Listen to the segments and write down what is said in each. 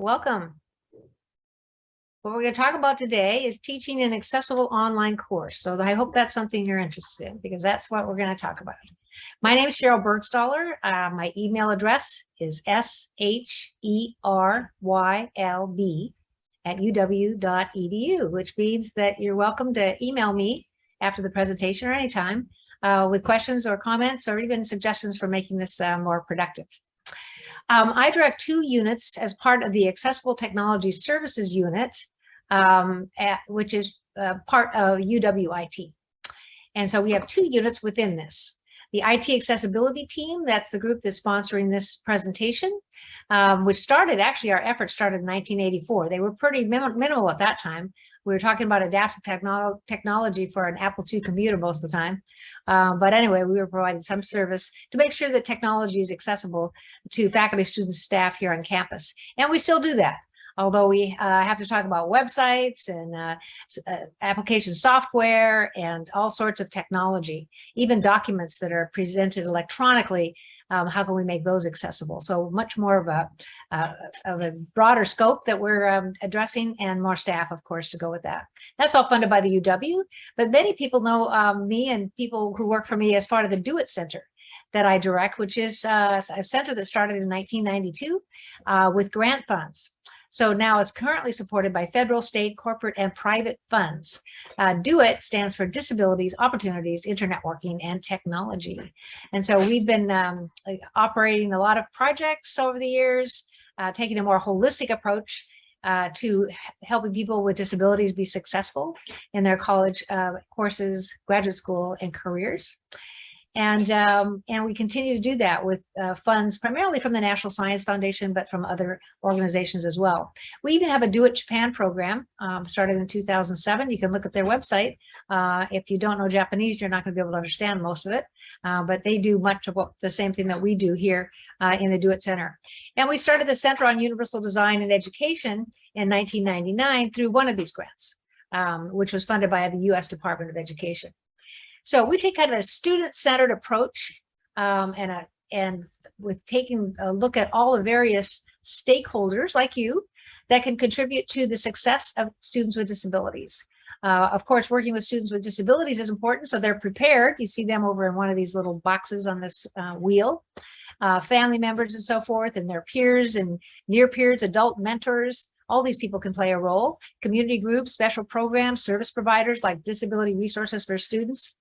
welcome. What we're going to talk about today is teaching an accessible online course. So I hope that's something you're interested in because that's what we're going to talk about. My name is Sheryl Burgstahler. Uh, my email address is S-H-E-R-Y-L-B at uw.edu, which means that you're welcome to email me after the presentation or anytime uh, with questions or comments or even suggestions for making this uh, more productive. Um, I direct two units as part of the Accessible Technology Services Unit, um, at, which is uh, part of UWIT. And so we have two units within this. The IT accessibility team, that's the group that's sponsoring this presentation, um, which started, actually our effort started in 1984. They were pretty minim minimal at that time, we were talking about adaptive technolo technology for an Apple II computer most of the time. Um, but anyway, we were providing some service to make sure that technology is accessible to faculty, students, staff here on campus. And we still do that although we uh, have to talk about websites and uh, uh, application software and all sorts of technology, even documents that are presented electronically um, how can we make those accessible? So much more of a, uh, of a broader scope that we're um, addressing and more staff, of course, to go with that. That's all funded by the UW, but many people know um, me and people who work for me as part of the Do It Center that I direct, which is uh, a center that started in 1992 uh, with grant funds. So now is currently supported by federal, state, corporate, and private funds. Uh, Do IT stands for Disabilities, Opportunities, Internetworking, and Technology. And so we've been um, operating a lot of projects over the years, uh, taking a more holistic approach uh, to helping people with disabilities be successful in their college uh, courses, graduate school, and careers. And, um, and we continue to do that with uh, funds primarily from the National Science Foundation, but from other organizations as well. We even have a Do It Japan program um, started in 2007. You can look at their website. Uh, if you don't know Japanese, you're not going to be able to understand most of it, uh, but they do much of what the same thing that we do here uh, in the Do It Center. And we started the Center on Universal Design and Education in 1999 through one of these grants, um, which was funded by the U.S. Department of Education. So we take kind of a student-centered approach um, and, a, and with taking a look at all the various stakeholders like you that can contribute to the success of students with disabilities. Uh, of course, working with students with disabilities is important, so they're prepared. You see them over in one of these little boxes on this uh, wheel. Uh, family members and so forth, and their peers and near peers, adult mentors, all these people can play a role. Community groups, special programs, service providers like disability resources for students,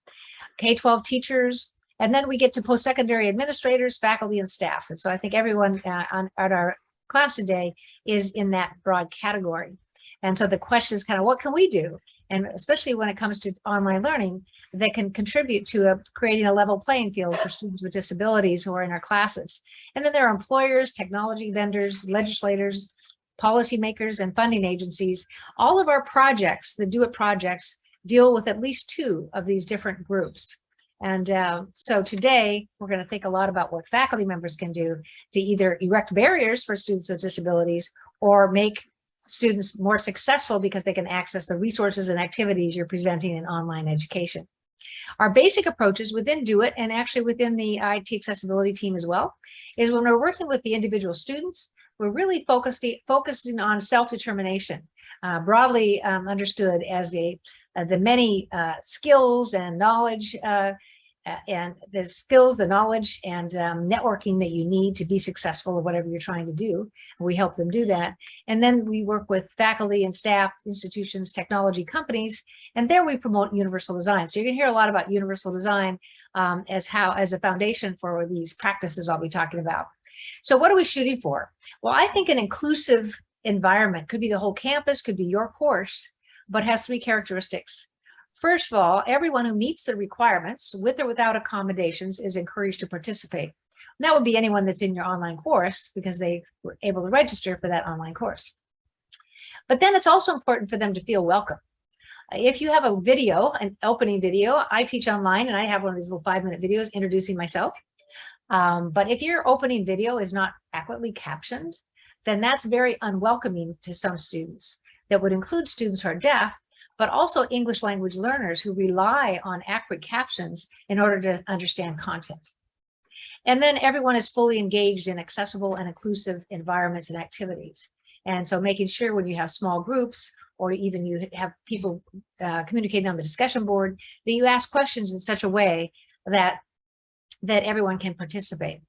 K-12 teachers, and then we get to post-secondary administrators, faculty, and staff. And so I think everyone uh, on at our class today is in that broad category. And so the question is kind of what can we do? And especially when it comes to online learning, that can contribute to a, creating a level playing field for students with disabilities who are in our classes. And then there are employers, technology vendors, legislators, policymakers, and funding agencies. All of our projects, the Do It projects, deal with at least two of these different groups. And uh, so today we're going to think a lot about what faculty members can do to either erect barriers for students with disabilities or make students more successful because they can access the resources and activities you're presenting in online education. Our basic approaches within Do It and actually within the IT accessibility team as well is when we're working with the individual students, we're really focusing, focusing on self-determination, uh, broadly um, understood as a, uh, the many uh, skills and knowledge uh, and the skills, the knowledge and um, networking that you need to be successful at whatever you're trying to do. We help them do that. And then we work with faculty and staff, institutions, technology companies, and there we promote universal design. So you're gonna hear a lot about universal design um, as how as a foundation for these practices I'll be talking about. So what are we shooting for? Well, I think an inclusive environment could be the whole campus, could be your course, but has three characteristics. First of all, everyone who meets the requirements with or without accommodations is encouraged to participate. And that would be anyone that's in your online course because they were able to register for that online course. But then it's also important for them to feel welcome. If you have a video, an opening video, I teach online and I have one of these little five minute videos introducing myself. Um, but if your opening video is not accurately captioned, then that's very unwelcoming to some students. That would include students who are deaf, but also English language learners who rely on accurate captions in order to understand content. And then everyone is fully engaged in accessible and inclusive environments and activities. And so making sure when you have small groups or even you have people uh, communicating on the discussion board, that you ask questions in such a way that, that everyone can participate.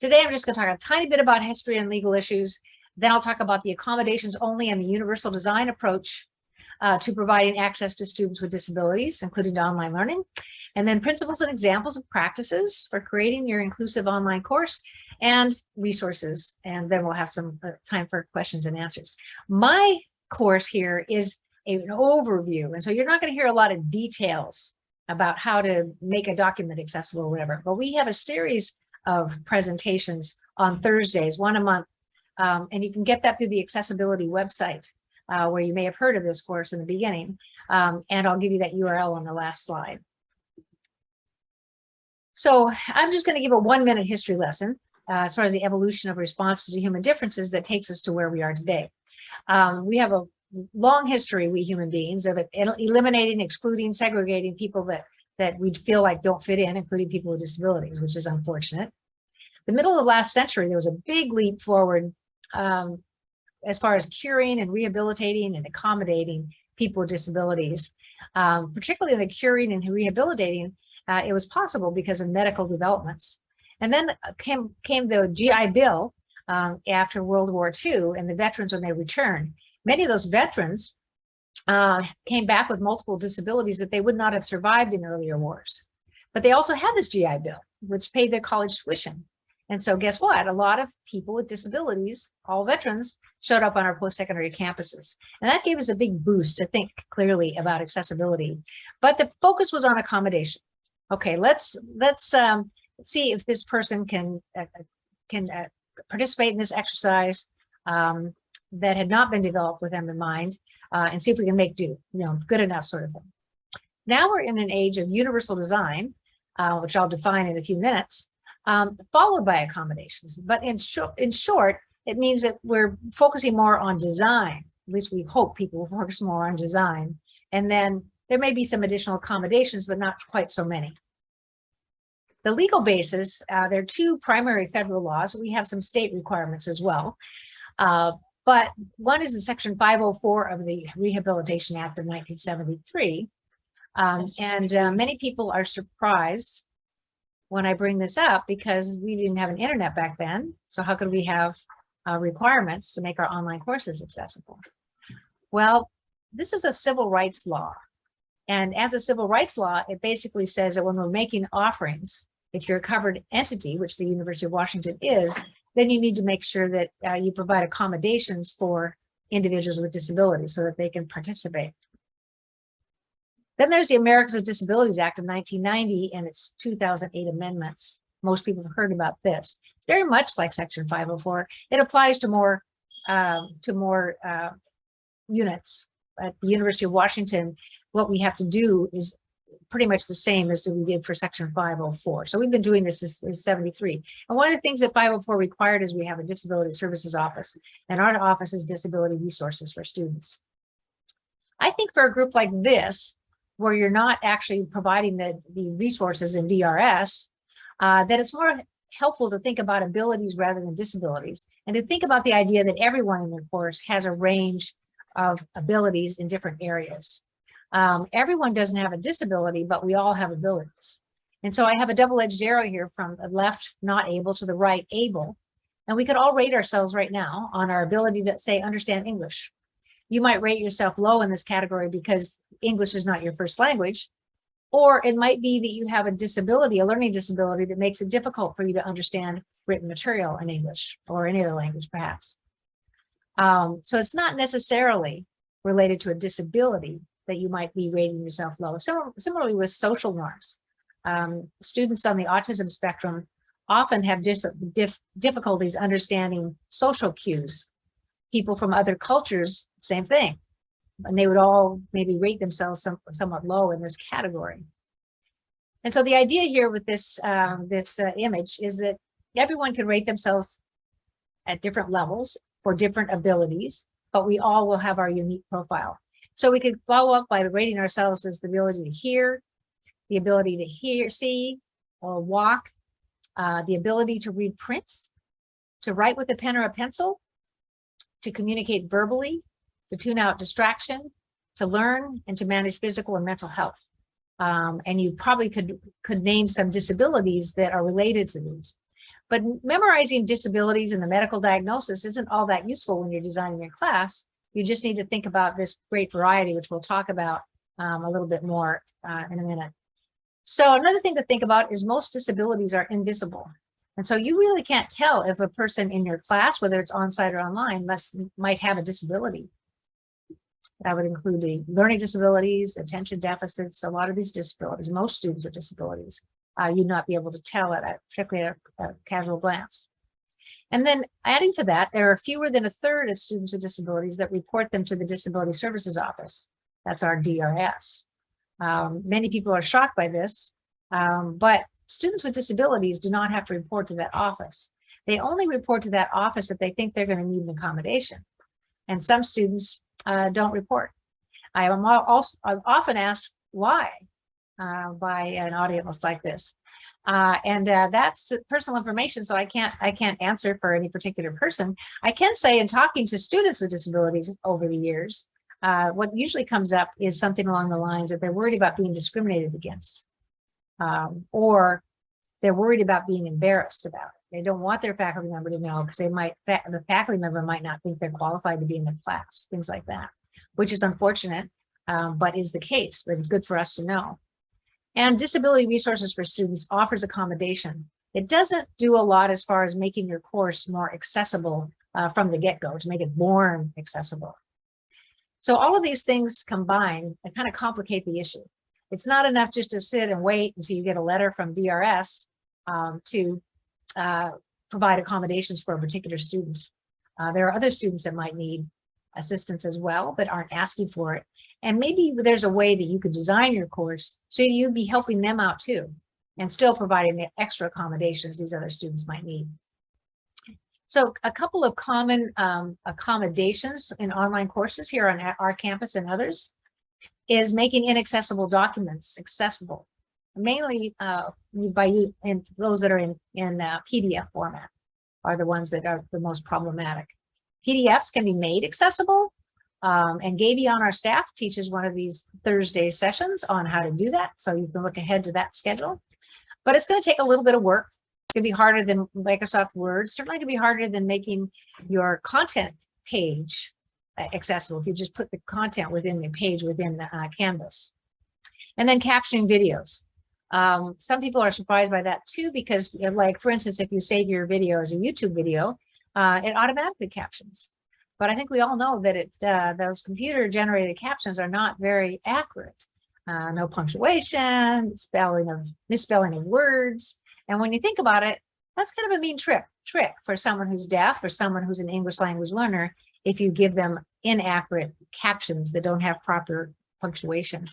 Today, I'm just going to talk a tiny bit about history and legal issues. Then I'll talk about the accommodations only and the universal design approach uh, to providing access to students with disabilities, including online learning. And then principles and examples of practices for creating your inclusive online course and resources. And then we'll have some uh, time for questions and answers. My course here is an overview. And so you're not going to hear a lot of details about how to make a document accessible or whatever, but we have a series of presentations on Thursdays, one a month. Um, and you can get that through the accessibility website, uh, where you may have heard of this course in the beginning. Um, and I'll give you that URL on the last slide. So I'm just going to give a one minute history lesson uh, as far as the evolution of responses to human differences that takes us to where we are today. Um, we have a long history, we human beings, of eliminating, excluding, segregating people that, that we feel like don't fit in, including people with disabilities, which is unfortunate. The middle of the last century, there was a big leap forward um, as far as curing and rehabilitating and accommodating people with disabilities, um, particularly the curing and rehabilitating, uh, it was possible because of medical developments. And then came, came the GI Bill um, after World War II and the veterans when they returned. Many of those veterans uh, came back with multiple disabilities that they would not have survived in earlier wars. But they also had this GI Bill, which paid their college tuition. And so guess what? A lot of people with disabilities, all veterans, showed up on our post-secondary campuses. And that gave us a big boost to think clearly about accessibility. But the focus was on accommodation. Okay, let's let's um, see if this person can uh, can uh, participate in this exercise um, that had not been developed with them in mind uh, and see if we can make do, you know, good enough sort of thing. Now we're in an age of universal design, uh, which I'll define in a few minutes, um, followed by accommodations. But in, short, in short, it means that we're focusing more on design. At least we hope people will focus more on design. And then there may be some additional accommodations, but not quite so many. The legal basis, uh, there are two primary federal laws. We have some state requirements as well. Uh, but one is the section 504 of the Rehabilitation Act of 1973. Um, and uh, many people are surprised when I bring this up because we didn't have an internet back then. So how could we have uh, requirements to make our online courses accessible? Well, this is a civil rights law. And as a civil rights law, it basically says that when we're making offerings, if you're a covered entity, which the University of Washington is, then you need to make sure that uh, you provide accommodations for individuals with disabilities so that they can participate. Then there's the Americans with Disabilities Act of 1990 and its 2008 amendments. Most people have heard about this. It's very much like Section 504. It applies to more um, to more uh, units. At the University of Washington, what we have to do is pretty much the same as we did for section 504. So we've been doing this since, 73. And one of the things that 504 required is we have a disability services office and our office is disability resources for students. I think for a group like this, where you're not actually providing the, the resources in DRS, uh, that it's more helpful to think about abilities rather than disabilities and to think about the idea that everyone in the course has a range of abilities in different areas. Um, everyone doesn't have a disability, but we all have abilities. And so I have a double-edged arrow here from the left, not able, to the right, able. And we could all rate ourselves right now on our ability to say, understand English. You might rate yourself low in this category because English is not your first language. Or it might be that you have a disability, a learning disability that makes it difficult for you to understand written material in English or any other language, perhaps. Um, so it's not necessarily related to a disability, that you might be rating yourself low. Similarly with social norms, um, students on the autism spectrum often have dis dif difficulties understanding social cues. People from other cultures, same thing. And they would all maybe rate themselves some, somewhat low in this category. And so the idea here with this, um, this uh, image is that everyone can rate themselves at different levels for different abilities, but we all will have our unique profile. So we could follow up by rating ourselves as the ability to hear, the ability to hear, see, or walk, uh, the ability to read print, to write with a pen or a pencil, to communicate verbally, to tune out distraction, to learn, and to manage physical and mental health. Um, and you probably could, could name some disabilities that are related to these. But memorizing disabilities and the medical diagnosis isn't all that useful when you're designing your class. You just need to think about this great variety, which we'll talk about um, a little bit more uh, in a minute. So another thing to think about is most disabilities are invisible. And so you really can't tell if a person in your class, whether it's on-site or online, must, might have a disability. That would include the learning disabilities, attention deficits, a lot of these disabilities, most students with disabilities, uh, you'd not be able to tell at a particularly a, a casual glance. And then adding to that, there are fewer than a third of students with disabilities that report them to the Disability Services Office. That's our DRS. Um, many people are shocked by this, um, but students with disabilities do not have to report to that office. They only report to that office if they think they're going to need an accommodation. And some students uh, don't report. I am also I'm often asked why uh, by an audience like this. Uh, and uh, that's personal information, so I can't I can't answer for any particular person. I can say in talking to students with disabilities over the years, uh, what usually comes up is something along the lines that they're worried about being discriminated against, um, or they're worried about being embarrassed about it. They don't want their faculty member to know because they might, the faculty member might not think they're qualified to be in the class, things like that, which is unfortunate, um, but is the case, but it's good for us to know. And Disability Resources for Students offers accommodation. It doesn't do a lot as far as making your course more accessible uh, from the get-go to make it born accessible. So all of these things combined kind of complicate the issue. It's not enough just to sit and wait until you get a letter from DRS um, to uh, provide accommodations for a particular student. Uh, there are other students that might need assistance as well, but aren't asking for it. And maybe there's a way that you could design your course so you'd be helping them out too, and still providing the extra accommodations these other students might need. So a couple of common um, accommodations in online courses here on our campus and others is making inaccessible documents accessible, mainly uh, by you and those that are in, in uh, PDF format are the ones that are the most problematic. PDFs can be made accessible, um, and Gaby on our staff teaches one of these Thursday sessions on how to do that. So you can look ahead to that schedule. But it's going to take a little bit of work. It's going to be harder than Microsoft Word. Certainly going to be harder than making your content page accessible if you just put the content within the page within the uh, Canvas. And then captioning videos. Um, some people are surprised by that too, because like, for instance, if you save your video as a YouTube video, uh, it automatically captions. But I think we all know that it's uh, those computer generated captions are not very accurate. Uh, no punctuation, spelling of misspelling of words. And when you think about it, that's kind of a mean trick trick for someone who's deaf or someone who's an English language learner if you give them inaccurate captions that don't have proper punctuation.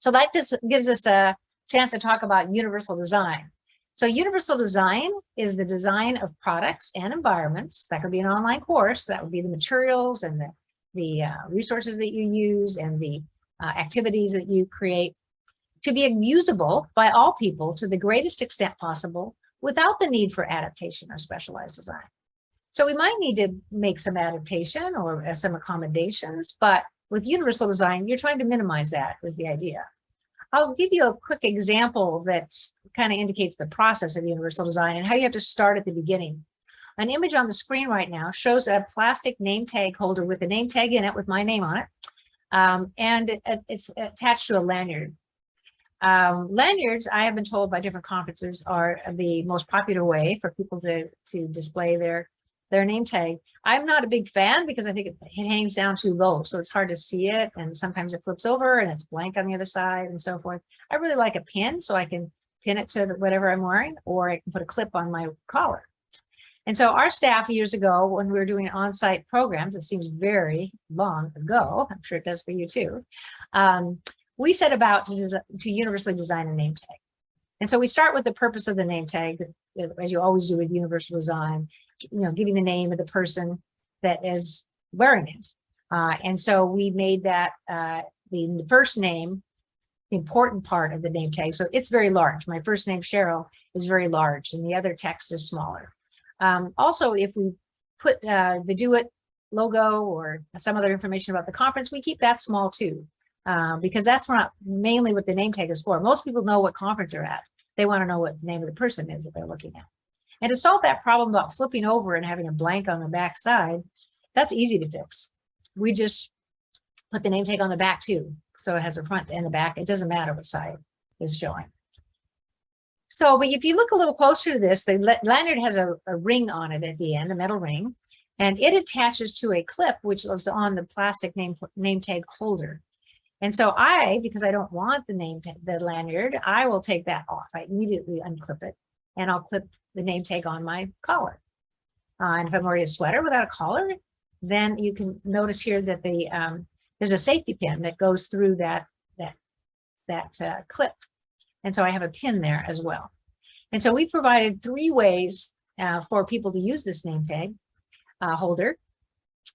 So that just gives us a chance to talk about universal design. So universal design is the design of products and environments. That could be an online course. That would be the materials and the, the uh, resources that you use and the uh, activities that you create to be usable by all people to the greatest extent possible without the need for adaptation or specialized design. So we might need to make some adaptation or uh, some accommodations, but with universal design, you're trying to minimize that is the idea. I'll give you a quick example that kind of indicates the process of universal design and how you have to start at the beginning. An image on the screen right now shows a plastic name tag holder with a name tag in it with my name on it. Um, and it, it's attached to a lanyard. Um, lanyards, I have been told by different conferences, are the most popular way for people to, to display their their name tag. I'm not a big fan because I think it, it, hangs down too low, so it's hard to see it. And sometimes it flips over and it's blank on the other side and so forth. I really like a pin so I can pin it to whatever I'm wearing, or I can put a clip on my collar. And so our staff years ago, when we were doing on-site programs, it seems very long ago, I'm sure it does for you too, um, we set about to, to universally design a name tag. And so we start with the purpose of the name tag, as you always do with universal design, you know, giving the name of the person that is wearing it. Uh, and so we made that uh, the, first name the important part of the name tag. So it's very large. My first name, Sheryl, is very large and the other text is smaller. Um, also, if we put uh, the Do It logo or some other information about the conference, we keep that small too. Uh, because that's not mainly what the name tag is for. Most people know what conference they're at. They want to know what name of the person is that they're looking at. And to solve that problem about flipping over and having a blank on the back side, that's easy to fix. We just put the name tag on the back too. So it has a front and a back. It doesn't matter what side is showing. So, but if you look a little closer to this, the lanyard has a, a ring on it at the end, a metal ring, and it attaches to a clip which is on the plastic name, name tag holder. And so I, because I don't want the name tag, the lanyard, I will take that off. I immediately unclip it and I'll clip the name tag on my collar. Uh, and if I'm wearing a sweater without a collar, then you can notice here that the um, there's a safety pin that goes through that that that uh, clip. And so I have a pin there as well. And so we provided three ways uh, for people to use this name tag uh, holder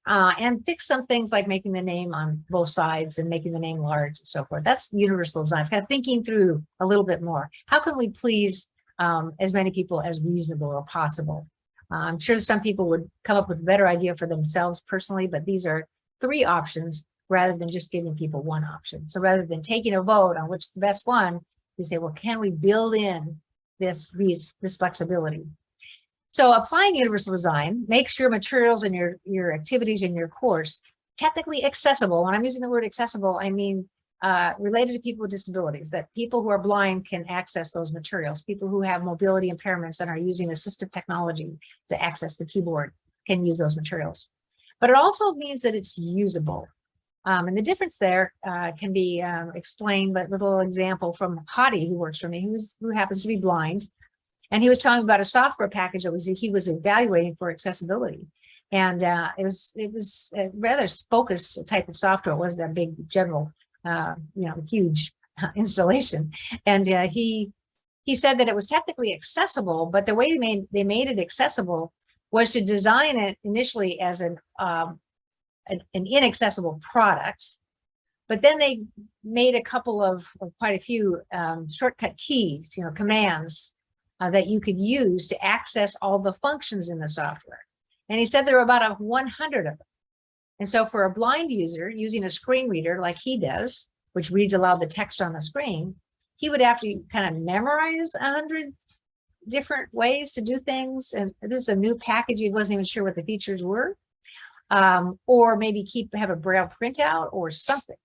uh, and fix some things like making the name on both sides and making the name large and so forth. That's universal design. It's kind of thinking through a little bit more. How can we please um, as many people as reasonable or possible? Uh, I'm sure some people would come up with a better idea for themselves personally, but these are three options rather than just giving people one option. So rather than taking a vote on which is the best one, you say, well, can we build in this, these, this flexibility? So applying universal design makes your materials and your, your activities in your course technically accessible. When I'm using the word accessible, I mean uh, related to people with disabilities, that people who are blind can access those materials. People who have mobility impairments and are using assistive technology to access the keyboard can use those materials. But it also means that it's usable. Um, and the difference there uh, can be um, explained a little example from Hadi, who works for me, who's, who happens to be blind. And he was talking about a software package that was he was evaluating for accessibility. And uh, it was it was a rather focused type of software. It wasn't a big general, uh, you know, huge installation. And uh, he he said that it was technically accessible, but the way they made they made it accessible was to design it initially as an um, an, an inaccessible product, but then they made a couple of, of quite a few um, shortcut keys, you know, commands uh, that you could use to access all the functions in the software. And he said there were about a 100 of them. And so for a blind user using a screen reader like he does, which reads aloud the text on the screen, he would have to kind of memorize a hundred different ways to do things. And this is a new package. He wasn't even sure what the features were. Um, or maybe keep have a braille printout or something.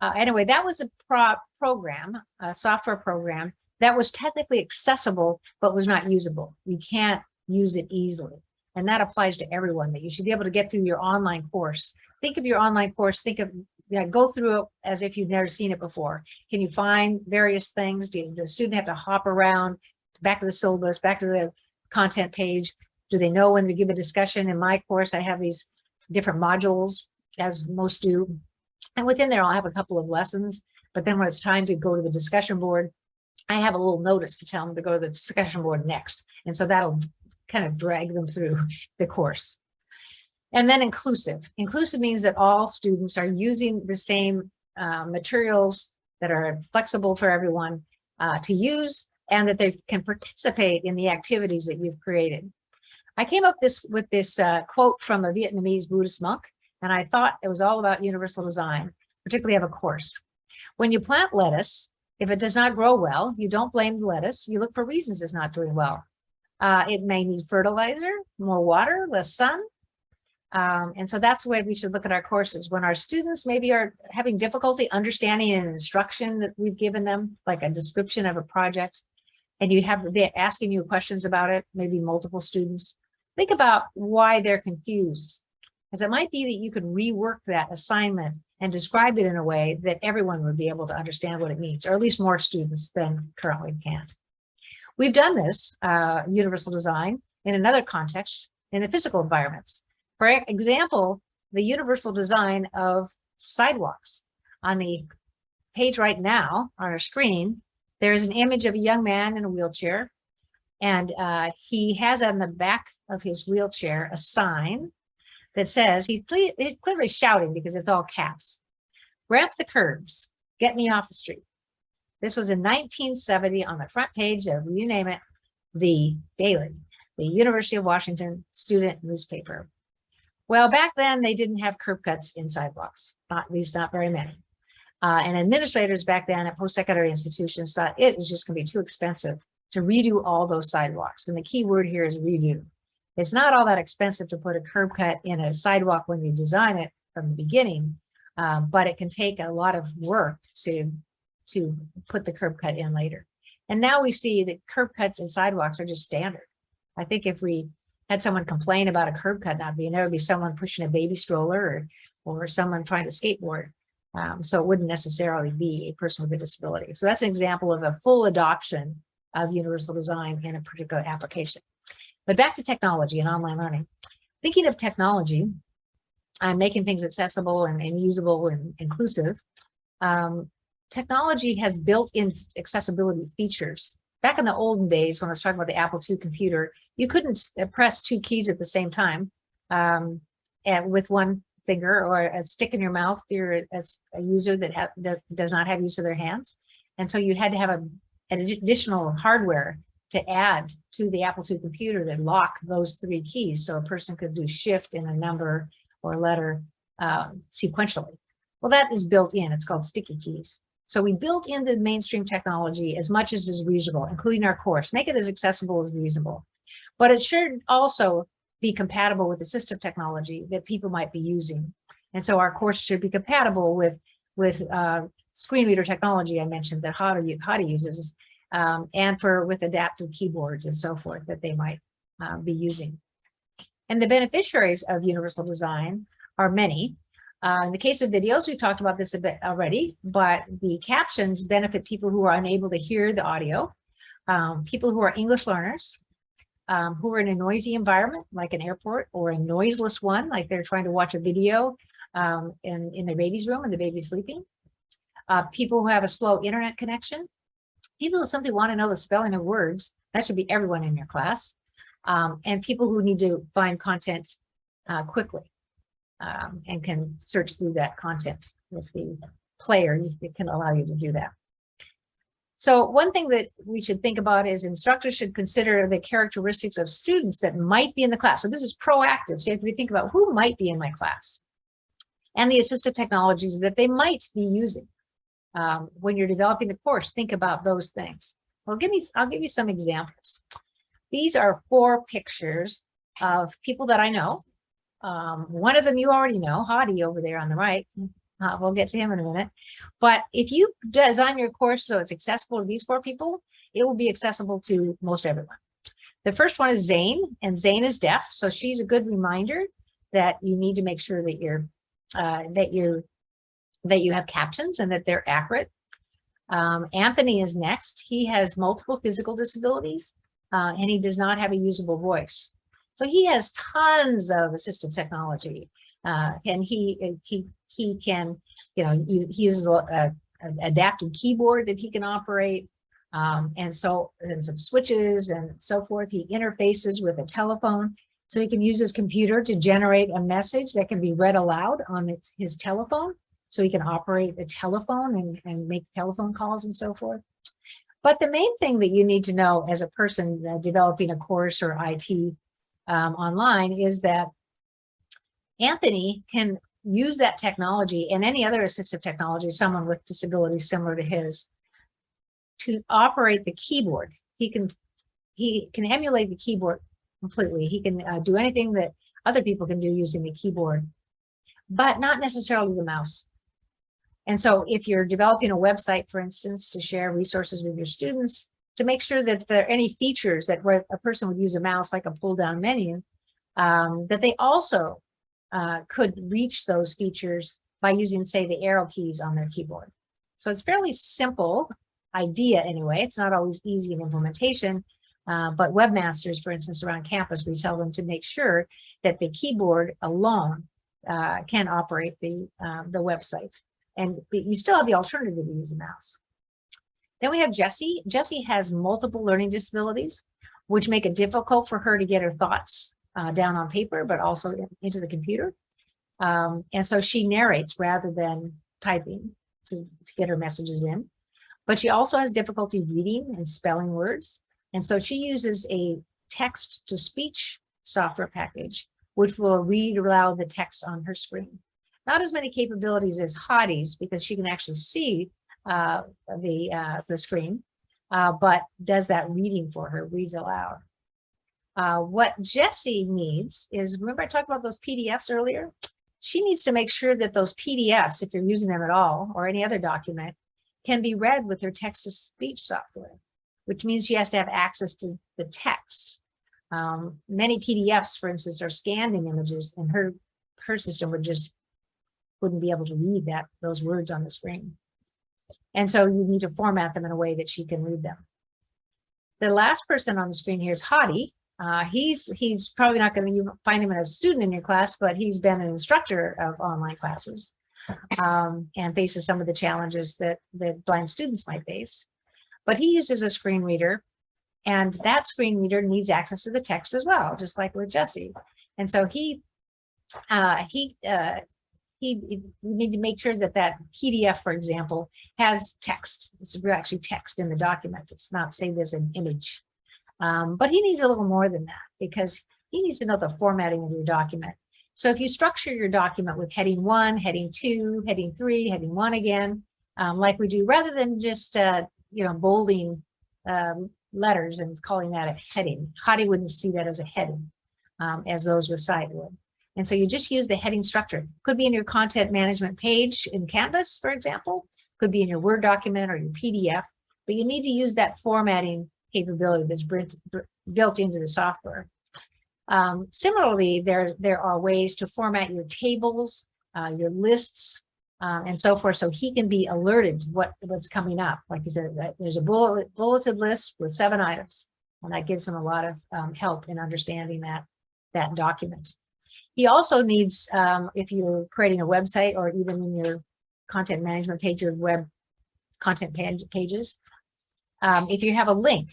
Uh, anyway, that was a pro program, a software program that was technically accessible, but was not usable. You can't use it easily. And that applies to everyone that you should be able to get through your online course. Think of your online course, think of, yeah, go through it as if you've never seen it before. Can you find various things? Do the student have to hop around back to the syllabus, back to the content page? Do they know when to give a discussion? In my course, I have these different modules as most do. And within there, I'll have a couple of lessons. But then when it's time to go to the discussion board, I have a little notice to tell them to go to the discussion board next. And so that'll kind of drag them through the course. And then inclusive. Inclusive means that all students are using the same uh, materials that are flexible for everyone uh, to use and that they can participate in the activities that you've created. I came up this with this uh, quote from a Vietnamese Buddhist monk, and I thought it was all about universal design, particularly of a course. When you plant lettuce, if it does not grow well, you don't blame the lettuce. You look for reasons it's not doing well. Uh, it may need fertilizer, more water, less sun. Um, and so that's the way we should look at our courses. When our students maybe are having difficulty understanding an instruction that we've given them, like a description of a project, and you have they're asking you questions about it, maybe multiple students, think about why they're confused. Because it might be that you could rework that assignment and describe it in a way that everyone would be able to understand what it means, or at least more students than currently can't. We've done this, uh, universal design, in another context, in the physical environments. For example, the universal design of sidewalks. On the page right now, on our screen, there is an image of a young man in a wheelchair, and uh, he has on the back of his wheelchair a sign that says, he's, he's clearly shouting because it's all caps, ramp the curbs, get me off the street. This was in 1970 on the front page of, you name it, the Daily, the University of Washington student newspaper. Well, back then they didn't have curb cuts in sidewalks, not, at least not very many. Uh, and administrators back then at post-secondary institutions thought it was just gonna be too expensive to redo all those sidewalks. And the key word here is redo. It's not all that expensive to put a curb cut in a sidewalk when you design it from the beginning, um, but it can take a lot of work to, to put the curb cut in later. And now we see that curb cuts and sidewalks are just standard. I think if we had someone complain about a curb cut not being, there would be someone pushing a baby stroller or, or someone trying to skateboard. Um, so it wouldn't necessarily be a person with a disability. So that's an example of a full adoption of universal design in a particular application. But back to technology and online learning. Thinking of technology, I'm making things accessible and, and usable and inclusive. Um, technology has built-in accessibility features. Back in the olden days, when I was talking about the Apple II computer, you couldn't uh, press two keys at the same time um, and with one finger or a stick in your mouth if you're as a user that does, does not have use of their hands. And so you had to have a, an additional hardware to add to the Apple II computer to lock those three keys so a person could do shift in a number or letter uh, sequentially. Well, that is built in. It's called sticky keys. So we built in the mainstream technology as much as is reasonable, including our course, make it as accessible as reasonable. But it should also be compatible with assistive technology that people might be using. And so our course should be compatible with, with uh, screen reader technology I mentioned that Hadi, Hadi uses, um, and for with adaptive keyboards and so forth that they might uh, be using. And the beneficiaries of universal design are many. Uh, in the case of videos, we've talked about this a bit already, but the captions benefit people who are unable to hear the audio, um, people who are English learners, um, who are in a noisy environment, like an airport, or a noiseless one, like they're trying to watch a video um, in, in their baby's room and the baby's sleeping. Uh, people who have a slow internet connection, people who simply want to know the spelling of words, that should be everyone in your class, um, and people who need to find content uh, quickly um, and can search through that content with the player, it can allow you to do that. So one thing that we should think about is instructors should consider the characteristics of students that might be in the class. So this is proactive. So you have to think about who might be in my class and the assistive technologies that they might be using. Um, when you're developing the course, think about those things. Well, give me, I'll give you some examples. These are four pictures of people that I know. Um, one of them you already know, Hadi over there on the right. Uh, we'll get to him in a minute. But if you design your course so it's accessible to these four people, it will be accessible to most everyone. The first one is Zane, and Zane is deaf, so she's a good reminder that you need to make sure that you're uh, that you're that you have captions and that they're accurate. Um, Anthony is next. He has multiple physical disabilities uh, and he does not have a usable voice. So he has tons of assistive technology uh, and he he he can, you know, he, he uses a, an adaptive keyboard that he can operate. Um, and so, and some switches and so forth. He interfaces with a telephone. So he can use his computer to generate a message that can be read aloud on its, his telephone. So he can operate a telephone and, and make telephone calls and so forth. But the main thing that you need to know as a person uh, developing a course or IT um, online is that Anthony can use that technology and any other assistive technology, someone with disabilities similar to his, to operate the keyboard. He can he can emulate the keyboard completely. He can uh, do anything that other people can do using the keyboard, but not necessarily the mouse. And so if you're developing a website, for instance, to share resources with your students, to make sure that there are any features that a person would use a mouse like a pull down menu, um, that they also uh, could reach those features by using, say, the arrow keys on their keyboard. So it's fairly simple idea anyway. It's not always easy in implementation, uh, but webmasters, for instance, around campus, we tell them to make sure that the keyboard alone uh, can operate the, um, the website. And you still have the alternative to use a mouse. Then we have Jessie. Jessie has multiple learning disabilities, which make it difficult for her to get her thoughts uh, down on paper, but also in, into the computer. Um, and so she narrates rather than typing to, to get her messages in. But she also has difficulty reading and spelling words. And so she uses a text to speech software package which will read aloud the text on her screen. Not as many capabilities as Hadi's because she can actually see uh, the, uh, the screen, uh, but does that reading for her, reads aloud. Uh, what Jessie needs is, remember I talked about those PDFs earlier? She needs to make sure that those PDFs, if you're using them at all, or any other document, can be read with her text-to-speech software, which means she has to have access to the text. Um, many PDFs, for instance, are scanned in images, and her her system would just wouldn't be able to read that those words on the screen. And so you need to format them in a way that she can read them. The last person on the screen here is Hadi. Uh, he's he's probably not going to find him as a student in your class, but he's been an instructor of online classes um, and faces some of the challenges that that blind students might face. But he uses a screen reader, and that screen reader needs access to the text as well, just like with Jesse. And so he uh, he uh, we need to make sure that that PDF, for example, has text. It's actually text in the document. It's not saved as an image. Um, but he needs a little more than that because he needs to know the formatting of your document. So if you structure your document with heading one, heading two, heading three, heading one again, um, like we do, rather than just, uh, you know, bolding um, letters and calling that a heading. Hadi wouldn't see that as a heading, um, as those with sight would. And so you just use the heading structure. Could be in your content management page in Canvas, for example, could be in your Word document or your PDF, but you need to use that formatting capability that's built into the software. Um, similarly, there, there are ways to format your tables, uh, your lists, uh, and so forth, so he can be alerted to what, what's coming up. Like I said, there's a bullet, bulleted list with seven items, and that gives him a lot of um, help in understanding that, that document. He also needs, um, if you're creating a website or even in your content management page, your web content pages, um, if you have a link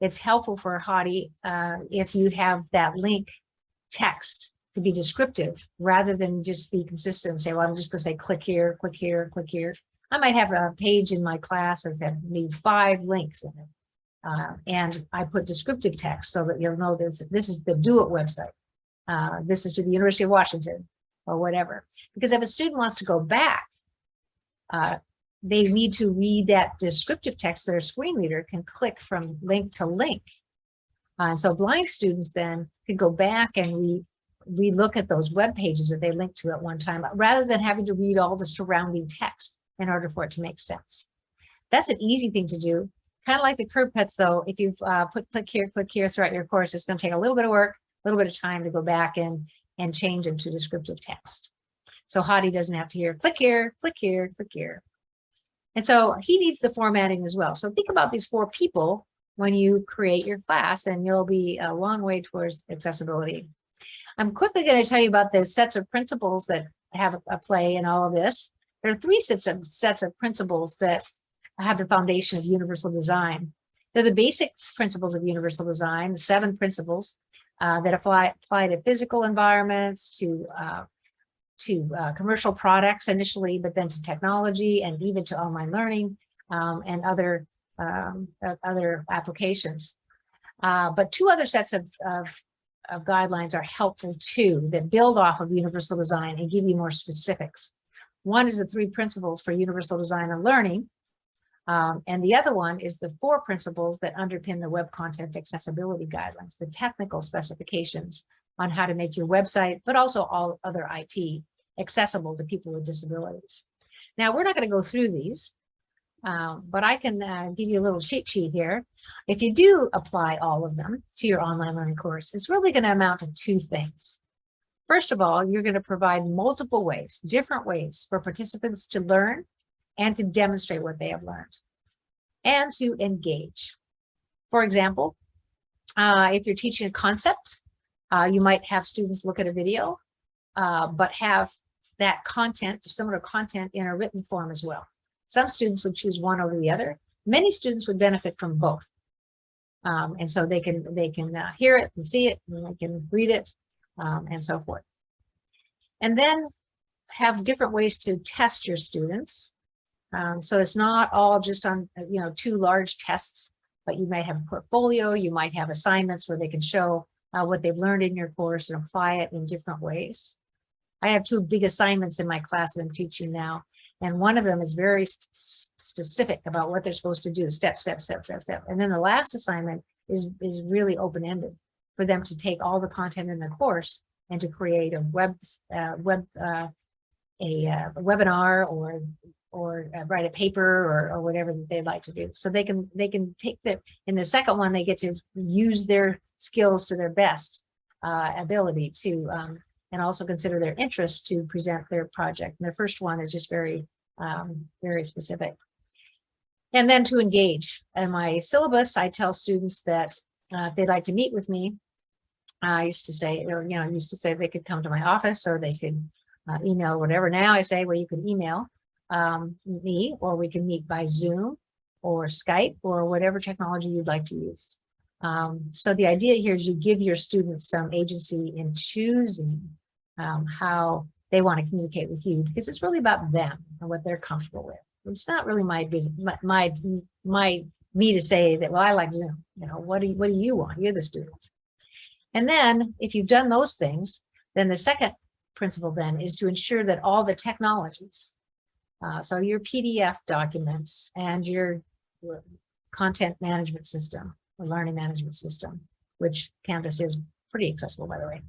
it's helpful for Hadi uh, if you have that link text to be descriptive rather than just be consistent and say, well, I'm just going to say click here, click here, click here. I might have a page in my class that need five links in it. Uh, and I put descriptive text so that you'll know this, this is the Do It website. Uh, this is to the University of Washington or whatever. Because if a student wants to go back, uh, they need to read that descriptive text, that their screen reader can click from link to link. Uh, so blind students then can go back and re relook at those web pages that they linked to at one time, rather than having to read all the surrounding text in order for it to make sense. That's an easy thing to do. Kind of like the curb cuts though, if you've uh, put click here, click here throughout your course, it's going to take a little bit of work, a little bit of time to go back and, and change into descriptive text. So Hadi doesn't have to hear click here, click here, click here. And so he needs the formatting as well. So think about these four people when you create your class and you'll be a long way towards accessibility. I'm quickly going to tell you about the sets of principles that have a play in all of this. There are three sets of sets of principles that have the foundation of universal design. They're the basic principles of universal design, the seven principles uh, that apply, apply to physical environments, to uh, to uh, commercial products initially, but then to technology and even to online learning um, and other um, other applications. Uh, but two other sets of, of, of, guidelines are helpful too that build off of universal design and give you more specifics. One is the three principles for universal design and learning. Um, and the other one is the four principles that underpin the web content accessibility guidelines, the technical specifications on how to make your website, but also all other IT accessible to people with disabilities. Now, we're not going to go through these, um, but I can uh, give you a little cheat sheet here. If you do apply all of them to your online learning course, it's really going to amount to two things. First of all, you're going to provide multiple ways, different ways for participants to learn and to demonstrate what they have learned and to engage. For example, uh, if you're teaching a concept, uh, you might have students look at a video, uh, but have that content, similar content in a written form as well. Some students would choose one over the other. Many students would benefit from both. Um, and so they can they can uh, hear it and see it and they can read it um, and so forth. And then have different ways to test your students. Um, so it's not all just on, you know, two large tests, but you might have a portfolio, you might have assignments where they can show uh, what they've learned in your course and apply it in different ways. I have two big assignments in my class that I'm teaching now. And one of them is very specific about what they're supposed to do, step, step, step, step, step. And then the last assignment is, is really open-ended for them to take all the content in the course and to create a web, uh, web, uh, a, uh, a webinar or, or uh, write a paper or, or whatever that they'd like to do. So they can, they can take the, in the second one, they get to use their skills to their best uh, ability to, um, and also consider their interest to present their project. And the first one is just very, um, very specific. And then to engage. In my syllabus, I tell students that uh, if they'd like to meet with me, I used to say, or, you know, I used to say they could come to my office or they could uh, email, whatever. Now I say, well, you can email um, me or we can meet by Zoom or Skype or whatever technology you'd like to use. Um, so the idea here is you give your students some agency in choosing um, how they want to communicate with you because it's really about them and what they're comfortable with. It's not really my my, my me to say that, well, I like Zoom, you know, what do you, what do you want? You're the student. And then if you've done those things, then the second principle then is to ensure that all the technologies, uh, so your PDF documents and your, content management system, or learning management system, which Canvas is pretty accessible, by the way.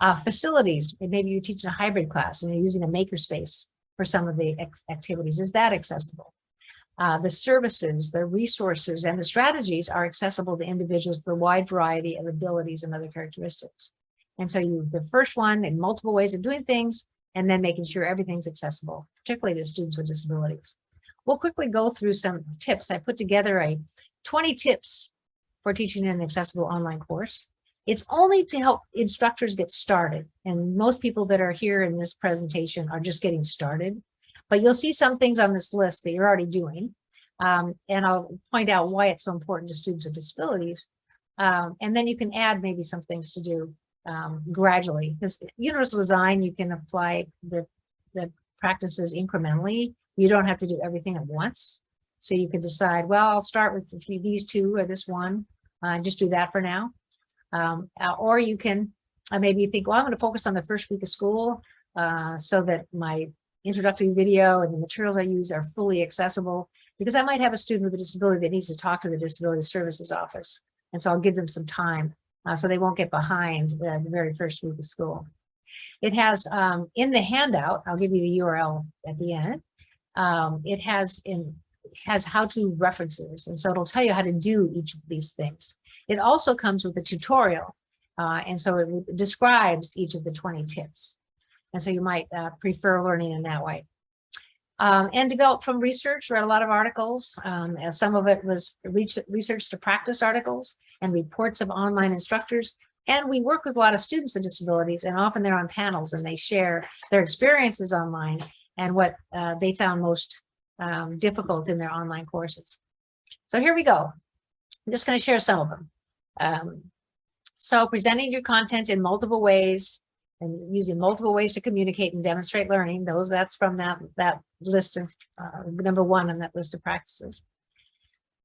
Uh, facilities, maybe you're teaching a hybrid class and you're using a makerspace for some of the activities. Is that accessible? Uh, the services, the resources, and the strategies are accessible to individuals with a wide variety of abilities and other characteristics. And so you, the first one in multiple ways of doing things, and then making sure everything's accessible, particularly to students with disabilities. We'll quickly go through some tips. I put together a 20 tips for teaching an accessible online course. It's only to help instructors get started. And most people that are here in this presentation are just getting started. But you'll see some things on this list that you're already doing. Um, and I'll point out why it's so important to students with disabilities. Um, and then you can add maybe some things to do um, gradually. Because universal design, you can apply the, the practices incrementally. You don't have to do everything at once. So you can decide, well, I'll start with a few, these two or this one, uh, just do that for now. Um, uh, or you can uh, maybe think, well, I'm going to focus on the first week of school uh, so that my introductory video and the materials I use are fully accessible because I might have a student with a disability that needs to talk to the disability services office. And so I'll give them some time uh, so they won't get behind the, very first week of school. It has um, in the handout, I'll give you the URL at the end. Um, it has in has how-to references, and so it'll tell you how to do each of these things. It also comes with a tutorial, uh, and so it describes each of the 20 tips. And so you might uh, prefer learning in that way. Um, and developed from research, read a lot of articles. Um, some of it was research to practice articles and reports of online instructors. And we work with a lot of students with disabilities and often they're on panels and they share their experiences online and what uh, they found most um, difficult in their online courses. So here we go. I'm just going to share some of them. Um, so presenting your content in multiple ways and using multiple ways to communicate and demonstrate learning, those that's from that, that list of uh, number one on that list of practices.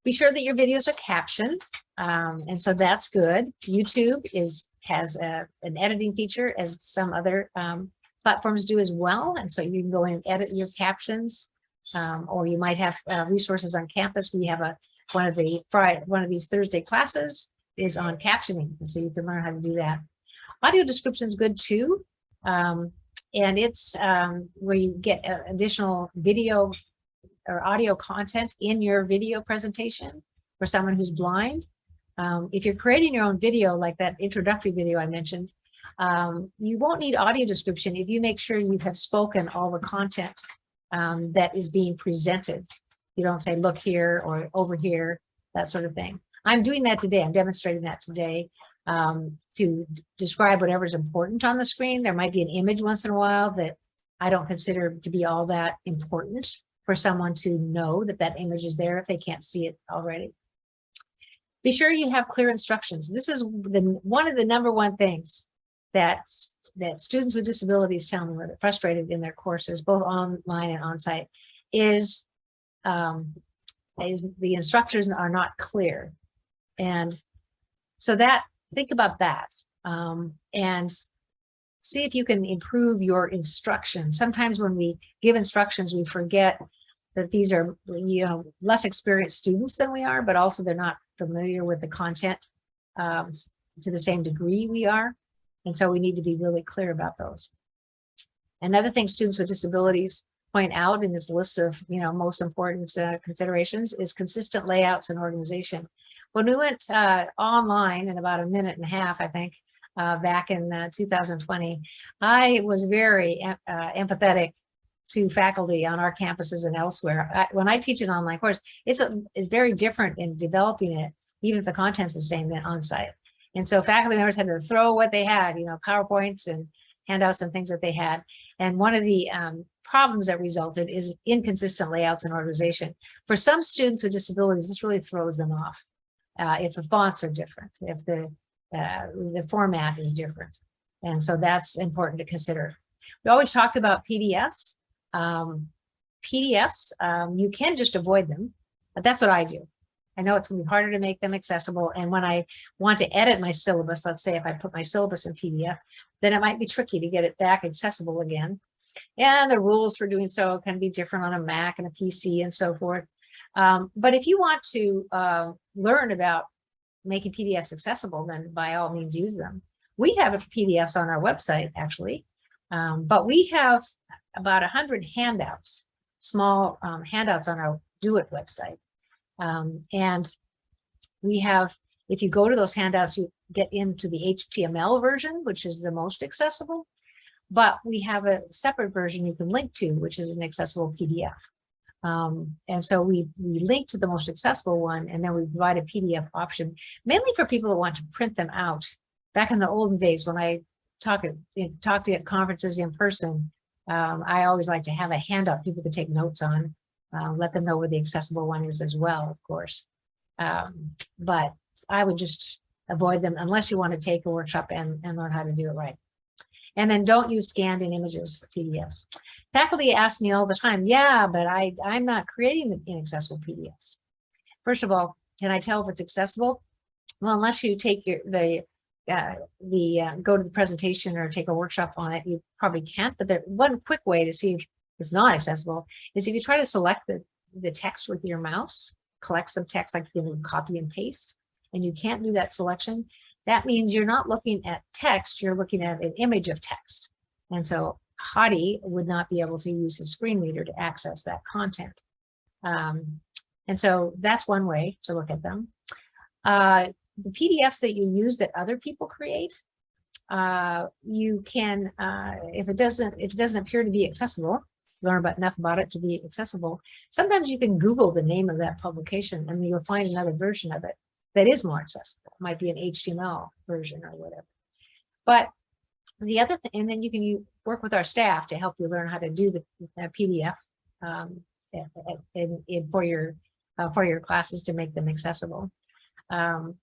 Be sure that your videos are captioned, um, and so that's good. YouTube is has a, an editing feature as some other um, platforms do as well, and so you can go in and edit your captions, um, or you might have uh, resources on campus. We have a one of the Friday, one of these Thursday classes is on captioning, And so you can learn how to do that. Audio description is good too. Um, and it's um, where you get uh, additional video or audio content in your video presentation for someone who's blind. Um, if you're creating your own video, like that introductory video I mentioned, um, you won't need audio description if you make sure you have spoken all the content um, that is being presented. You don't say, look here or over here, that sort of thing. I'm doing that today. I'm demonstrating that today um, to describe whatever's important on the screen. There might be an image once in a while that I don't consider to be all that important for someone to know that that image is there if they can't see it already. Be sure you have clear instructions. This is the, one of the number one things that, that students with disabilities tell me they're frustrated in their courses, both online and on-site, is, um, is the instructors are not clear. And so that think about that. um, and see if you can improve your instruction. Sometimes when we give instructions, we forget that these are, you know, less experienced students than we are, but also they're not familiar with the content um, to the same degree we are. And so we need to be really clear about those. Another thing students with disabilities point out in this list of, you know, most important uh, considerations is consistent layouts and organization. When we went uh, online in about a minute and a half, I think, uh, back in uh, 2020, I was very uh, empathetic to faculty on our campuses and elsewhere. I, when I teach an online course, it's a, it's very different in developing it, even if the content's the same than on site. And so faculty members had to throw what they had, you know, PowerPoints and handouts and things that they had. And one of the um, problems that resulted is inconsistent layouts and organization. For some students with disabilities, this really throws them off. Uh, if the fonts are different, if the uh, the format is different. And so that's important to consider. We always talked about PDFs. Um, PDFs, um, you can just avoid them, but that's what I do. I know it's gonna be harder to make them accessible. And when I want to edit my syllabus, let's say if I put my syllabus in PDF, then it might be tricky to get it back accessible again. And the rules for doing so can be different on a Mac and a PC and so forth. Um, but if you want to uh, learn about making PDFs accessible, then by all means use them. We have PDFs on our website, actually, um, but we have about 100 handouts, small um, handouts on our DO-IT website. Um, and we have, if you go to those handouts, you get into the HTML version, which is the most accessible. But we have a separate version you can link to, which is an accessible PDF. Um, and so we, we link to the most accessible one, and then we provide a PDF option, mainly for people that want to print them out. Back in the olden days, when I talk at, talk to at conferences in person, um, I always like to have a handout people could take notes on, uh, let them know where the accessible one is as well, of course. Um, but I would just avoid them unless you want to take a workshop and, and learn how to do it right. And then don't use scanned in images, PDFs. Faculty ask me all the time, yeah, but I, I'm not creating the inaccessible PDFs. First of all, can I tell if it's accessible? Well, unless you take your, the, uh, the uh, go to the presentation or take a workshop on it, you probably can't. But the one quick way to see if it's not accessible is if you try to select the, the text with your mouse, collect some text like you can copy and paste, and you can't do that selection, that means you're not looking at text, you're looking at an image of text. And so Hadi would not be able to use a screen reader to access that content. Um, and so that's one way to look at them. Uh, the PDFs that you use that other people create, uh, you can, uh, if it doesn't, if it doesn't appear to be accessible, learn about enough about it to be accessible. Sometimes you can Google the name of that publication and you'll find another version of it that is more accessible. It might be an HTML version or whatever. But the other thing, and then you can work with our staff to help you learn how to do the PDF um, in, in, for your uh, for your classes to make them accessible. Um,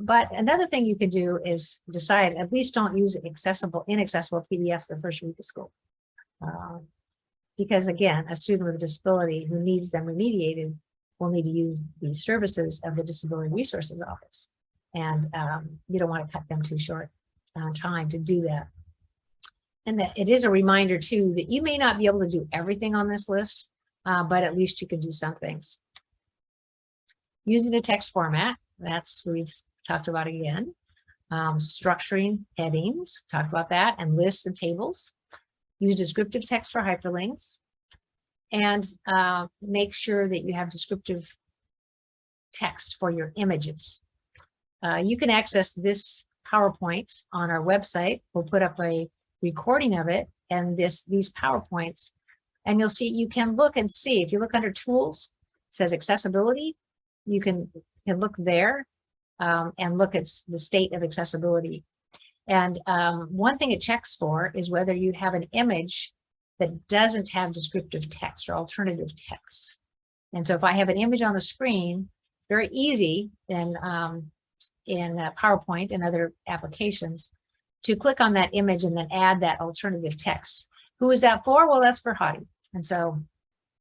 but another thing you can do is decide at least don't use accessible, inaccessible PDFs the first week of school. Uh, because again, a student with a disability who needs them remediated will need to use the services of the Disability Resources Office. And um, you don't want to cut them too short on time to do that. And that it is a reminder too that you may not be able to do everything on this list, uh, but at least you can do some things. Using a text format, that's we've talked about again. Um, structuring headings, talked about that, and lists and tables. Use descriptive text for hyperlinks and uh, make sure that you have descriptive text for your images. Uh, you can access this PowerPoint on our website. We'll put up a recording of it and this these PowerPoints. And you'll see, you can look and see, if you look under tools, it says accessibility, you can, can look there um, and look at the state of accessibility. And um, one thing it checks for is whether you have an image that doesn't have descriptive text or alternative text. And so if I have an image on the screen, it's very easy in, um, in uh, PowerPoint and other applications to click on that image and then add that alternative text. Who is that for? Well, that's for Hadi. And so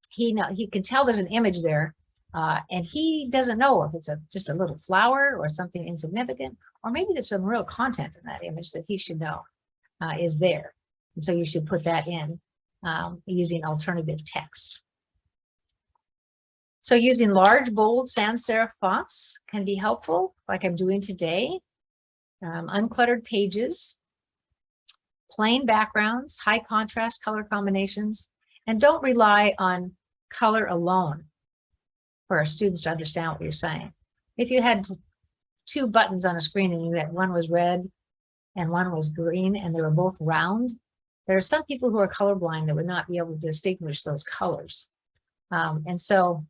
he know, he can tell there's an image there, Uh, and he doesn't know if it's a just a little flower or something insignificant, or maybe there's some real content in that image that he should know uh, is there. And so you should put that in um, using alternative text. So using large, bold sans serif fonts can be helpful, like I'm doing today. Um, uncluttered pages, plain backgrounds, high contrast color combinations, and don't rely on color alone for our students to understand what you're saying. If you had two buttons on a screen and you had one was red and one was green and they were both round, there are some people who are colorblind that would not be able to distinguish those colors. Um, and so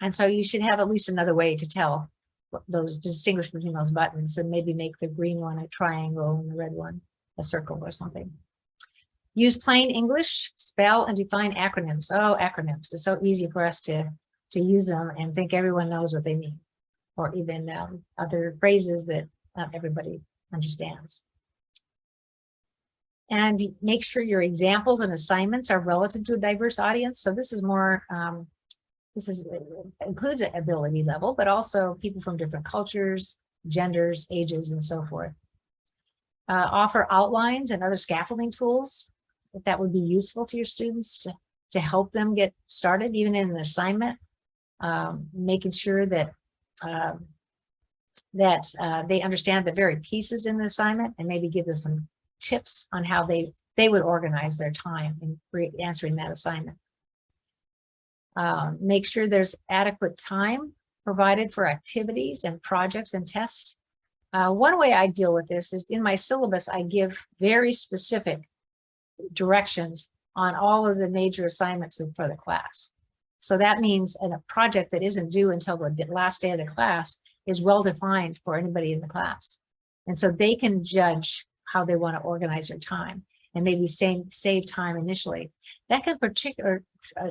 and so you should have at least another way to tell those distinguish between those buttons and maybe make the green one a triangle and the red one a circle or something. Use plain English, spell and define acronyms. Oh, acronyms. It's so easy for us to, to use them and think everyone knows what they mean. Or even um, other phrases that not everybody understands. And make sure your examples and assignments are relative to a diverse audience. So this is more um, this is includes ability level, but also people from different cultures, genders, ages, and so forth. Uh, offer outlines and other scaffolding tools if that would be useful to your students to, to help them get started, even in an assignment, um, making sure that um, that uh, they understand the very pieces in the assignment and maybe give them some tips on how they they would organize their time in answering that assignment. Um, make sure there's adequate time provided for activities and projects and tests. Uh, one way I deal with this is in my syllabus, I give very specific directions on all of the major assignments for the class. So that means a project that isn't due until the last day of the class is well defined for anybody in the class. And so they can judge how they want to organize their time and maybe save, save time initially. That can particular uh,